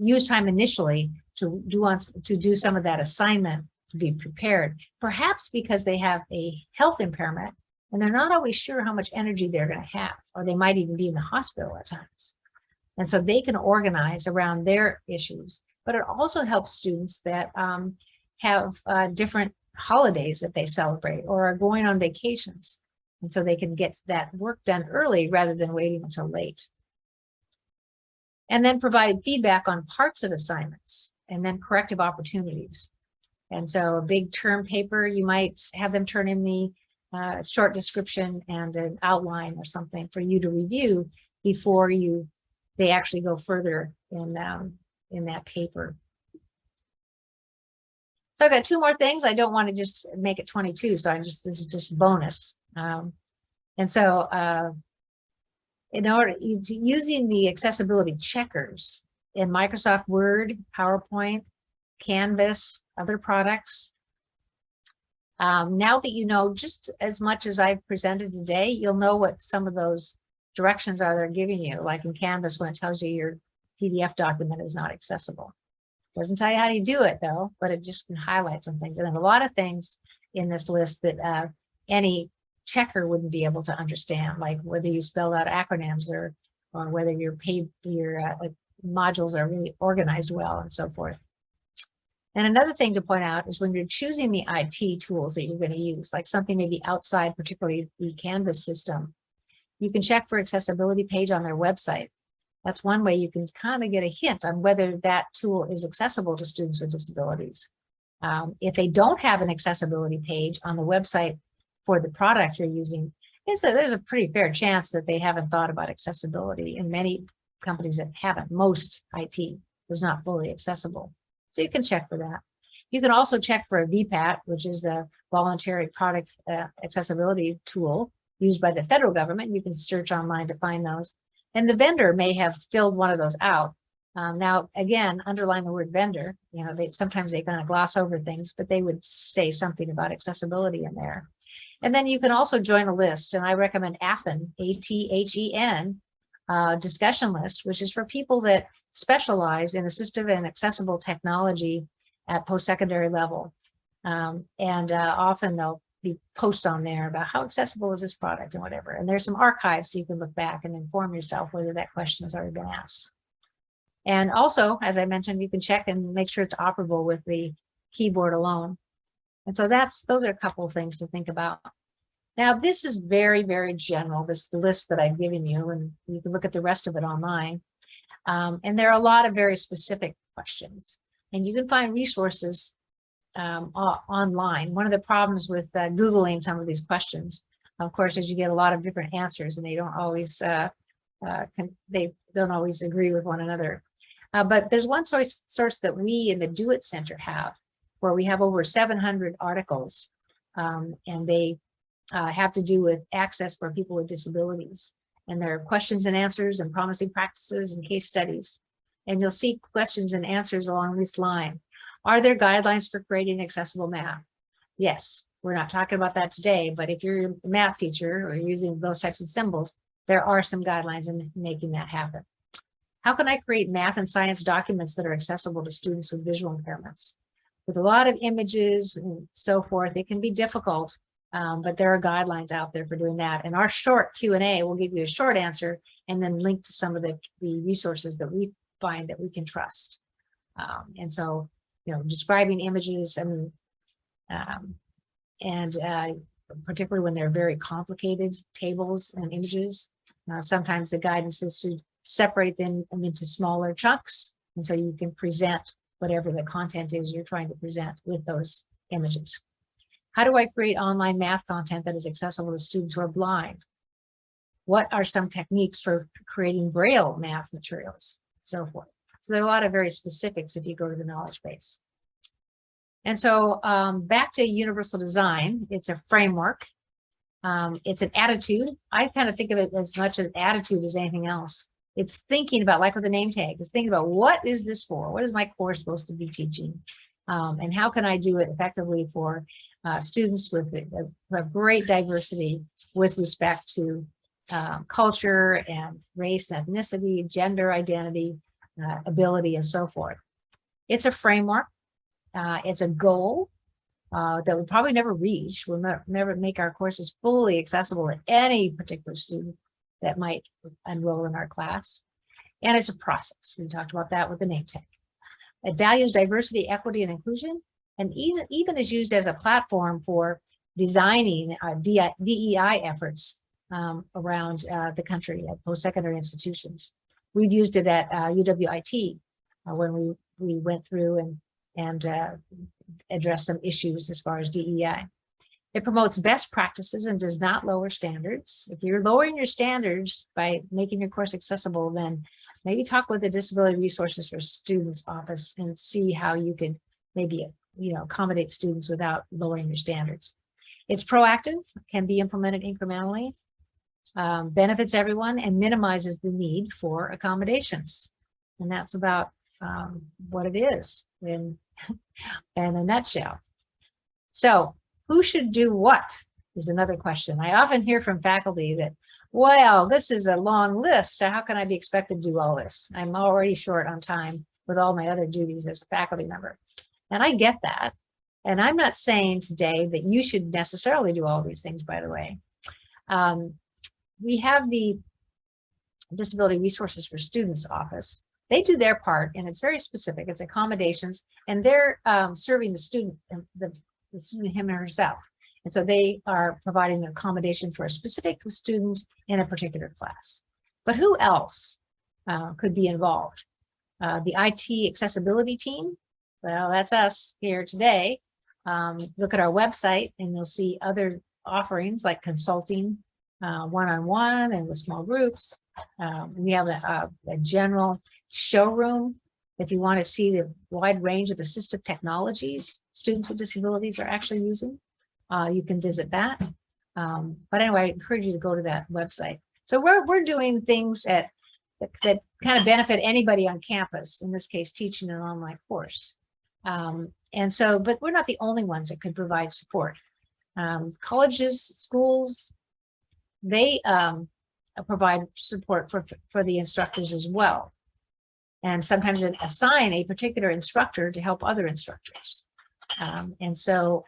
use time initially to do on, to do some of that assignment to be prepared, perhaps because they have a health impairment and they're not always sure how much energy they're going to have, or they might even be in the hospital at times. And so they can organize around their issues, but it also helps students that um, have uh, different holidays that they celebrate or are going on vacations. And so they can get that work done early rather than waiting until late and then provide feedback on parts of assignments and then corrective opportunities. And so a big term paper, you might have them turn in the uh, short description and an outline or something for you to review before you they actually go further in um, in that paper. So I've got two more things. I don't want to just make it 22, so I just this is just bonus. Um, and so uh, in order using the accessibility checkers in Microsoft Word, PowerPoint, Canvas, other products. Um, now that you know just as much as I've presented today, you'll know what some of those directions are they're giving you, like in Canvas when it tells you your PDF document is not accessible. Doesn't tell you how to do it though, but it just can highlight some things. And a lot of things in this list that uh, any checker wouldn't be able to understand, like whether you spell out acronyms or or whether your pay your uh, modules are really organized well and so forth. And another thing to point out is when you're choosing the IT tools that you're going to use, like something maybe outside, particularly the Canvas system, you can check for accessibility page on their website. That's one way you can kind of get a hint on whether that tool is accessible to students with disabilities. Um, if they don't have an accessibility page on the website for the product you're using, it's a, there's a pretty fair chance that they haven't thought about accessibility and many companies that haven't. Most IT is not fully accessible. So you can check for that. You can also check for a VPAT, which is a voluntary product uh, accessibility tool used by the federal government. You can search online to find those. And the vendor may have filled one of those out. Um, now, again, underline the word vendor, you know, they sometimes they kind of gloss over things, but they would say something about accessibility in there. And then you can also join a list, and I recommend ATHEN, A-T-H-E-N, uh, discussion list, which is for people that specialize in assistive and accessible technology at post-secondary level. Um, and uh, often they'll be posts on there about how accessible is this product and whatever. And there's some archives so you can look back and inform yourself whether that question has already been asked. And also, as I mentioned, you can check and make sure it's operable with the keyboard alone. And so that's, those are a couple of things to think about. Now, this is very, very general, this list that I've given you, and you can look at the rest of it online. Um, and there are a lot of very specific questions, and you can find resources um, online. One of the problems with uh, Googling some of these questions, of course, is you get a lot of different answers and they don't always, uh, uh, can, they don't always agree with one another. Uh, but there's one source, source that we in the DO-IT Center have, where we have over 700 articles, um, and they uh, have to do with access for people with disabilities. And there are questions and answers and promising practices and case studies. And you'll see questions and answers along this line. Are there guidelines for creating accessible math? Yes, we're not talking about that today, but if you're a math teacher or using those types of symbols, there are some guidelines in making that happen. How can I create math and science documents that are accessible to students with visual impairments? With a lot of images and so forth, it can be difficult, um, but there are guidelines out there for doing that. And our short Q&A will give you a short answer and then link to some of the, the resources that we find that we can trust. Um, and so you know, describing images and um, and uh, particularly when they're very complicated tables and images. Uh, sometimes the guidance is to separate them into smaller chunks. And so you can present whatever the content is you're trying to present with those images. How do I create online math content that is accessible to students who are blind? What are some techniques for creating Braille math materials, so forth. So there are a lot of very specifics if you go to the knowledge base. And so um, back to universal design, it's a framework. Um, it's an attitude. I kind of think of it as much an attitude as anything else. It's thinking about, like with the name tag, it's thinking about what is this for? What is my course supposed to be teaching? Um, and how can I do it effectively for uh, students with a, a, great diversity with respect to uh, culture and race, ethnicity, gender identity, uh, ability, and so forth. It's a framework. Uh, it's a goal uh, that we probably never reach. We'll never, never make our courses fully accessible to any particular student that might enroll in our class. And it's a process. We talked about that with the name tag. It values diversity, equity, and inclusion, and even, is used as a platform for designing uh, DEI efforts um, around uh, the country at post-secondary institutions. We've used it at uh, UWIT uh, when we, we went through and, and uh, addressed some issues as far as DEI. It promotes best practices and does not lower standards. If you're lowering your standards by making your course accessible, then maybe talk with the Disability Resources for Students office and see how you could maybe you know accommodate students without lowering your standards. It's proactive, can be implemented incrementally, um, benefits everyone and minimizes the need for accommodations. And that's about um, what it is in, in a nutshell. So who should do what is another question. I often hear from faculty that, well, this is a long list. So how can I be expected to do all this? I'm already short on time with all my other duties as a faculty member. And I get that. And I'm not saying today that you should necessarily do all these things, by the way. Um, we have the Disability Resources for Students office. They do their part and it's very specific. It's accommodations and they're um, serving the student, the, student him or herself. And so they are providing accommodation for a specific student in a particular class. But who else uh, could be involved? Uh, the IT accessibility team, well, that's us here today. Um, look at our website and you'll see other offerings like consulting uh, one-on-one -on -one and with small groups. Um, we have a, a, a, general showroom. If you want to see the wide range of assistive technologies students with disabilities are actually using, uh, you can visit that. Um, but anyway, I encourage you to go to that website. So we're, we're doing things at, that, that kind of benefit anybody on campus, in this case, teaching an online course. Um, and so, but we're not the only ones that could provide support. Um, colleges, schools, they um, provide support for, for the instructors as well. And sometimes assign a particular instructor to help other instructors. Um, and so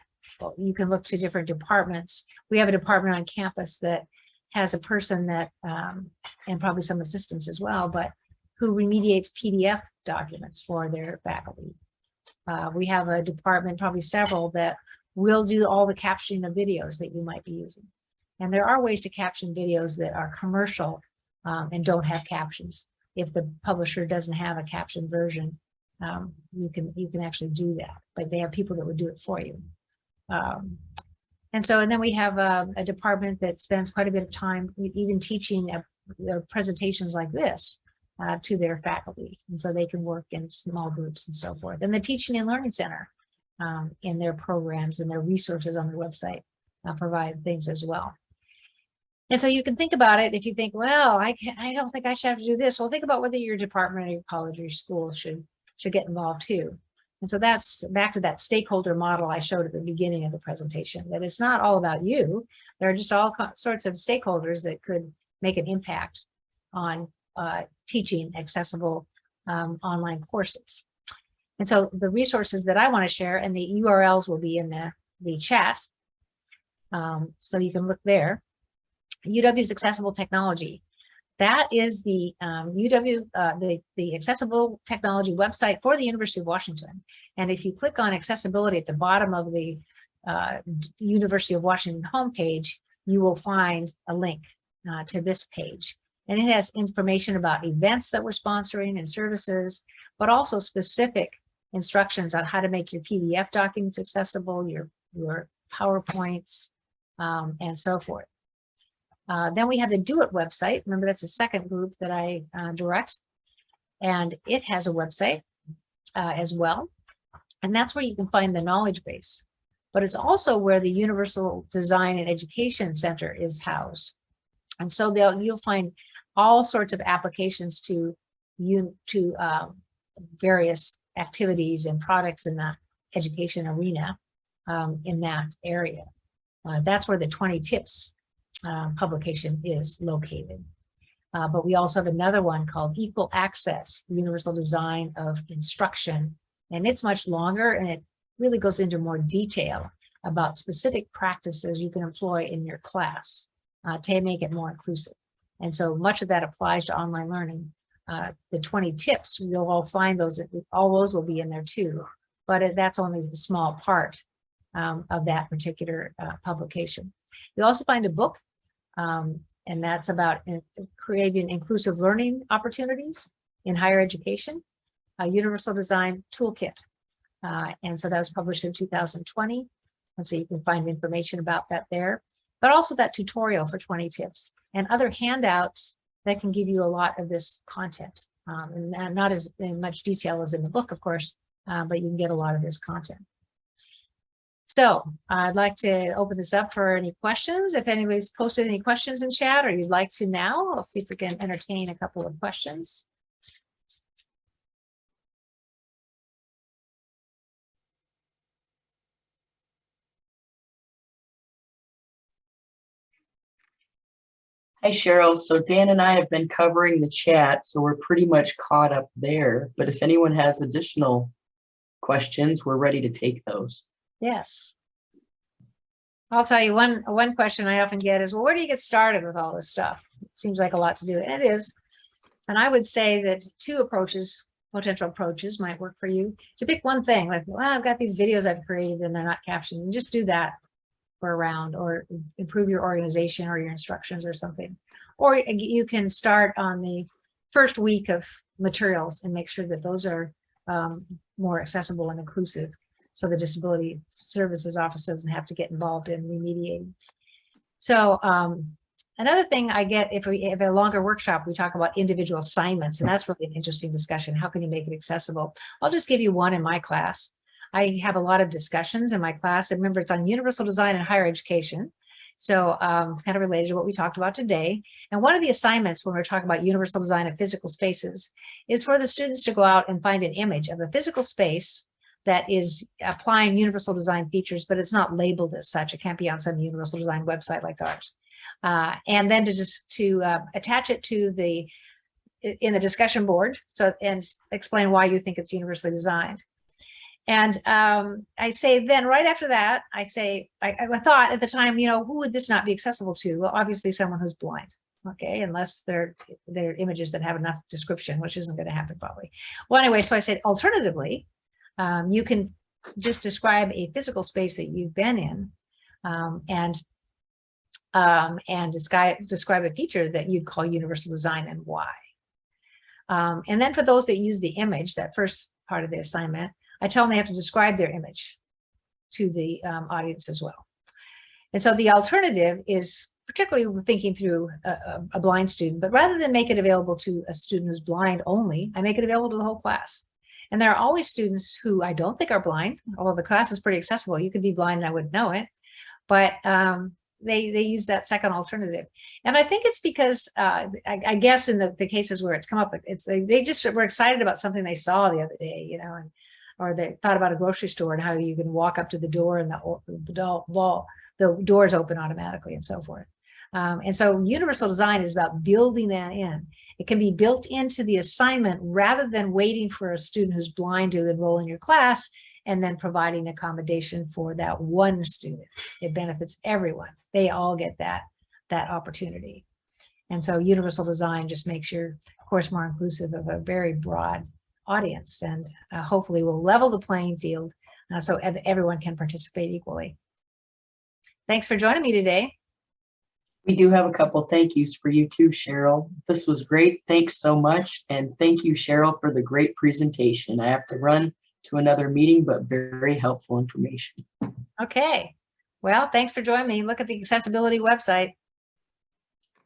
you can look to different departments. We have a department on campus that has a person that, um, and probably some assistants as well, but who remediates PDF documents for their faculty. Uh, we have a department, probably several, that will do all the captioning of videos that you might be using. And there are ways to caption videos that are commercial um, and don't have captions. If the publisher doesn't have a captioned version, um, you can you can actually do that. But they have people that would do it for you. Um, and so, and then we have a, a, department that spends quite a bit of time even teaching a, a presentations like this uh, to their faculty. And so they can work in small groups and so forth. And the Teaching and Learning Center um, in their programs and their resources on their website uh, provide things as well. And so you can think about it if you think, well, I, can, I don't think I should have to do this. Well, think about whether your department or your college or your school should, should get involved too. And so that's back to that stakeholder model I showed at the beginning of the presentation, that it's not all about you. There are just all sorts of stakeholders that could make an impact on uh, teaching accessible um, online courses. And so the resources that I want to share and the URLs will be in the, the chat. Um, so you can look there. UW's accessible technology. That is the um, UW, uh, the, the accessible technology website for the University of Washington. And if you click on accessibility at the bottom of the uh, University of Washington homepage, you will find a link uh, to this page. And it has information about events that we're sponsoring and services, but also specific instructions on how to make your PDF documents accessible, your, your PowerPoints, um, and so forth. Uh, then we have the DO-IT website. Remember, that's the second group that I uh, direct. And it has a website uh, as well. And that's where you can find the knowledge base. But it's also where the Universal Design and Education Center is housed. And so they'll, you'll find all sorts of applications to you to um, various activities and products in the education arena um, in that area. Uh, that's where the 20 tips uh, publication is located. Uh, but we also have another one called Equal Access, Universal Design of Instruction. And it's much longer and it really goes into more detail about specific practices you can employ in your class uh, to make it more inclusive. And so much of that applies to online learning. Uh, the 20 tips, you'll all find those, all those will be in there too, but that's only the small part um, of that particular uh, publication. You'll also find a book, um, and that's about in, creating inclusive learning opportunities in higher education, a universal design toolkit. Uh, and so that was published in 2020. And so you can find information about that there but also that tutorial for 20 tips and other handouts that can give you a lot of this content. Um, and not as in much detail as in the book, of course, uh, but you can get a lot of this content. So I'd like to open this up for any questions. If anybody's posted any questions in chat or you'd like to now, let's see if we can entertain a couple of questions. Hi, Sheryl. So Dan and I have been covering the chat, so we're pretty much caught up there. But if anyone has additional questions, we're ready to take those. Yes. I'll tell you one one question I often get is, well, where do you get started with all this stuff? It seems like a lot to do, and it is. And I would say that two approaches, potential approaches might work for you. To pick one thing, like, well, I've got these videos I've created and they're not captioned, and just do that for a round or improve your organization or your instructions or something. Or you can start on the first week of materials and make sure that those are um, more accessible and inclusive so the disability services office doesn't have to get involved in remediating. So um, another thing I get if we have a longer workshop, we talk about individual assignments, and that's really an interesting discussion. How can you make it accessible? I'll just give you one in my class. I have a lot of discussions in my class. And remember, it's on universal design and higher education. So um, kind of related to what we talked about today. And one of the assignments when we're talking about universal design of physical spaces is for the students to go out and find an image of a physical space that is applying universal design features, but it's not labeled as such. It can't be on some universal design website like ours. Uh, and then to just to uh, attach it to the in the discussion board so and explain why you think it's universally designed. And um, I say then right after that, I say, I, I thought at the time, you know, who would this not be accessible to? Well, obviously someone who's blind. okay, unless they're, they're images that have enough description, which isn't going to happen probably. Well, anyway, so I said alternatively, um, you can just describe a physical space that you've been in um, and um, and describe, describe a feature that you'd call universal design and why. Um, and then for those that use the image, that first part of the assignment, I tell them they have to describe their image to the um, audience as well. And so the alternative is particularly thinking through a, a- a blind student, but rather than make it available to a student who's blind only, I make it available to the whole class. And there are always students who I don't think are blind, although the class is pretty accessible. You could be blind and I wouldn't know it, but um, they they use that second alternative. And I think it's because uh, I, I guess in the, the cases where it's come up, it's they, they just were excited about something they saw the other day, you know, and or they thought about a grocery store and how you can walk up to the door and the, the wall, the doors open automatically and so forth. Um, and so universal design is about building that in. It can be built into the assignment rather than waiting for a student who's blind to enroll in your class and then providing accommodation for that one student. It benefits everyone. They all get that, that opportunity. And so universal design just makes your course more inclusive of a very broad audience and uh, hopefully will level the playing field uh, so ev- everyone can participate equally. Thanks for joining me today. We do have a couple thank yous for you too, Sheryl. This was great. Thanks so much. And thank you, Sheryl, for the great presentation. I have to run to another meeting, but very helpful information. Okay. Well, thanks for joining me. Look at the accessibility website.